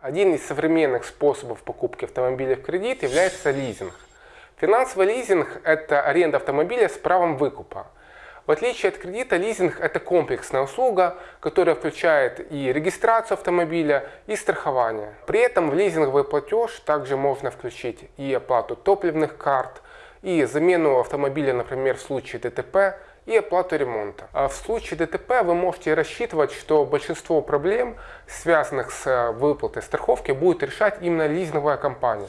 Один из современных способов покупки автомобиля в кредит является лизинг. Финансовый лизинг – это аренда автомобиля с правом выкупа. В отличие от кредита, лизинг – это комплексная услуга, которая включает и регистрацию автомобиля, и страхование. При этом в лизинговый платеж также можно включить и оплату топливных карт, и замену автомобиля, например, в случае ДТП, и оплату ремонта. А в случае ДТП вы можете рассчитывать, что большинство проблем, связанных с выплатой страховки, будет решать именно лизинговая компания.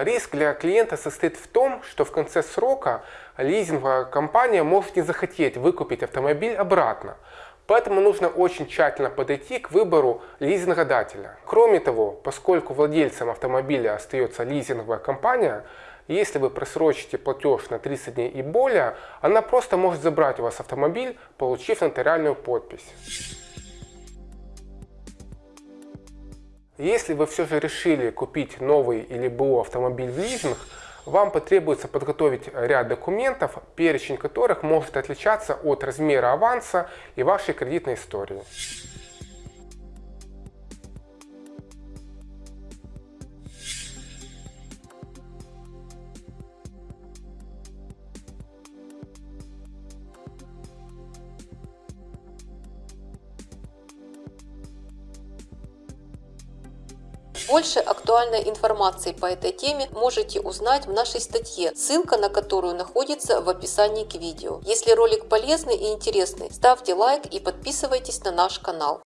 Риск для клиента состоит в том, что в конце срока лизинговая компания может не захотеть выкупить автомобиль обратно. Поэтому нужно очень тщательно подойти к выбору лизингодателя. Кроме того, поскольку владельцем автомобиля остается лизинговая компания, если вы просрочите платеж на 30 дней и более, она просто может забрать у вас автомобиль, получив нотариальную подпись. Если вы все же решили купить новый или БУ автомобиль в лизинг, вам потребуется подготовить ряд документов, перечень которых может отличаться от размера аванса и вашей кредитной истории. Больше актуальной информации по этой теме можете узнать в нашей статье, ссылка на которую находится в описании к видео. Если ролик полезный и интересный, ставьте лайк и подписывайтесь на наш канал.